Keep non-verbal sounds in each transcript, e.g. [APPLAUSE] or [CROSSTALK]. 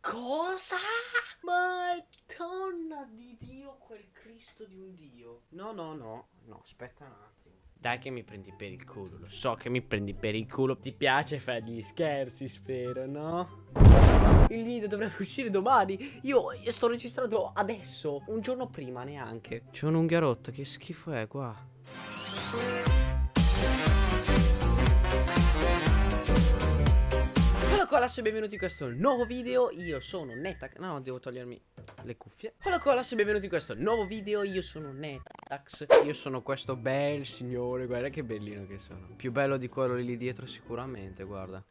Cosa? Madonna di Dio, quel Cristo di un Dio. No, no, no, no, aspetta un attimo. Dai che mi prendi per il culo, lo so che mi prendi per il culo. Ti piace fare gli scherzi, spero, no? Il video dovrebbe uscire domani. Io, io sto registrando adesso, un giorno prima neanche. C'è un'unghia rotta, che schifo è qua. Ragazzi benvenuti in questo nuovo video. Io sono Netax No, devo togliermi le cuffie. Hola ragazzi benvenuti in questo nuovo video. Io sono Netax Io sono questo bel signore. Guarda che bellino che sono. Più bello di quello lì dietro sicuramente, guarda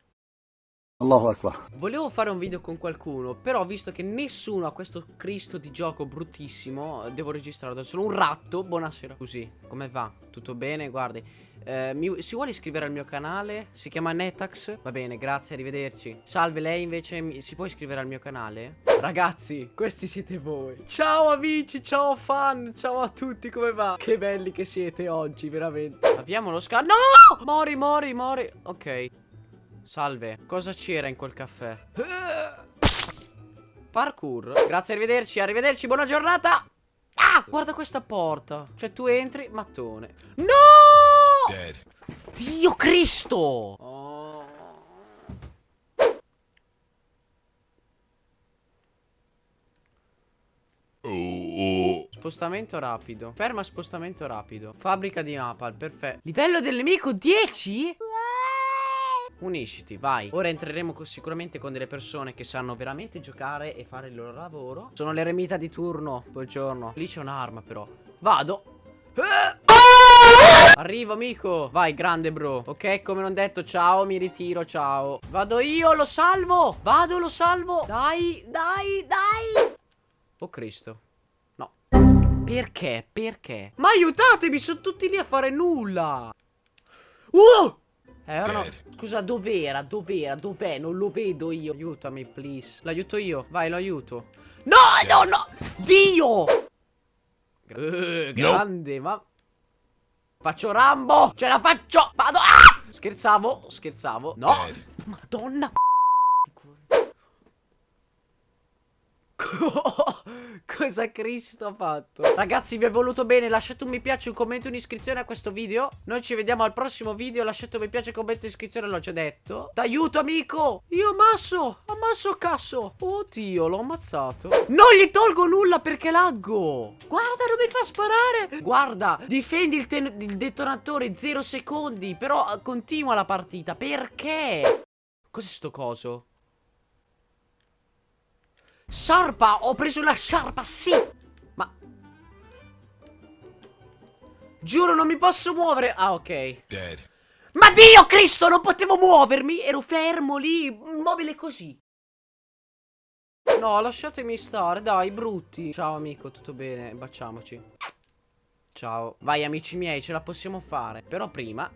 Allahu Akbar Volevo fare un video con qualcuno Però visto che nessuno ha questo Cristo di gioco bruttissimo Devo registrarlo da solo Un ratto Buonasera Così Come va? Tutto bene? Guardi eh, mi, si vuole iscrivere al mio canale? Si chiama Netax? Va bene, grazie, arrivederci. Salve, lei invece mi, si può iscrivere al mio canale? Ragazzi, questi siete voi. Ciao amici, ciao fan, ciao a tutti, come va? Che belli che siete oggi, veramente. Abbiamo lo scan... No! Mori, mori, mori. Ok. Salve, cosa c'era in quel caffè? Parkour Grazie, arrivederci, arrivederci, buona giornata Ah, guarda questa porta Cioè tu entri, mattone No! Dead. Dio Cristo oh. Spostamento rapido Ferma spostamento rapido Fabbrica di Napal, perfetto Livello del nemico 10? Unisciti, vai. Ora entreremo con, sicuramente con delle persone che sanno veramente giocare e fare il loro lavoro. Sono l'eremita di turno Buongiorno Lì c'è un'arma però. Vado. Arrivo amico. Vai grande bro. Ok come non detto ciao mi ritiro ciao. Vado io lo salvo. Vado lo salvo. Dai dai dai. Oh Cristo. No. Perché? Perché? Ma aiutatemi sono tutti lì a fare nulla. Uh eh, ora no. Scusa, dov'era? Dov'era? Dov'è? Non lo vedo io. Aiutami, please. L'aiuto io. Vai, lo aiuto. No, no, no! Dio! Uh, grande, ma... Faccio Rambo! Ce la faccio! Vado! Ah! Scherzavo, scherzavo. No! Madonna! [LAUGHS] Cosa Cristo ha fatto? Ragazzi vi è voluto bene Lasciate un mi piace, un commento un'iscrizione a questo video. Noi ci vediamo al prossimo video Lasciate un mi piace, un commento e un'iscrizione L'ho già detto. T'aiuto amico! Io ammasso Ammasso cazzo Oddio l'ho ammazzato. Non gli tolgo nulla perché laggo. Guarda non mi fa sparare. Guarda Difendi il, il detonatore 0 secondi Però continua la partita. Perché? Cos'è sto coso? Sciarpa! Ho preso la sciarpa, sì! Ma... Giuro, non mi posso muovere! Ah, ok. Dead. Ma Dio Cristo, non potevo muovermi! Ero fermo lì, immobile così. No, lasciatemi stare, dai, brutti. Ciao, amico, tutto bene? Baciamoci. Ciao. Vai, amici miei, ce la possiamo fare. Però prima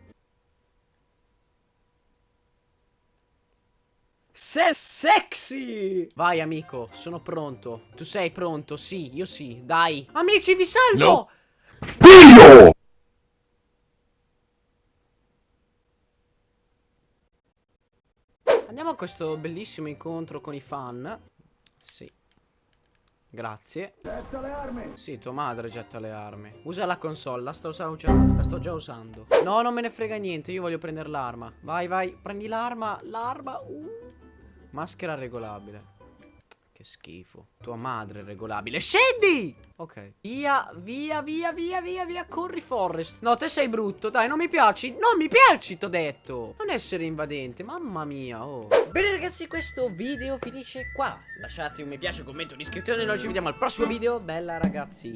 Sei sexy! Vai amico, sono pronto. Tu sei pronto? Sì, io sì. Dai. Amici, vi salvo! No. Dio! Andiamo a questo bellissimo incontro con i fan. Sì. Grazie. Getta le armi. Sì, tua madre getta le armi. Usa la console, la sto, usando, la sto già usando. No, non me ne frega niente, io voglio prendere l'arma. Vai, vai, prendi l'arma, l'arma. Uh. Maschera regolabile. Che schifo. Tua madre è regolabile. Scendi! Ok. Via, via, via, via, via, via. Corri, Forrest. No, te sei brutto. Dai, non mi piaci. Non mi piaci, t'ho detto. Non essere invadente. Mamma mia, oh. Bene, ragazzi, questo video finisce qua. Lasciate un mi piace, un commento, un'iscrizione. Noi ci vediamo al prossimo video. Bella, ragazzi.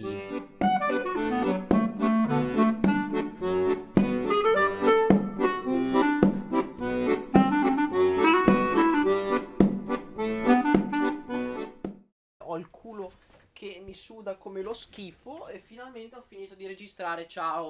Che mi suda come lo schifo e finalmente ho finito di registrare, ciao!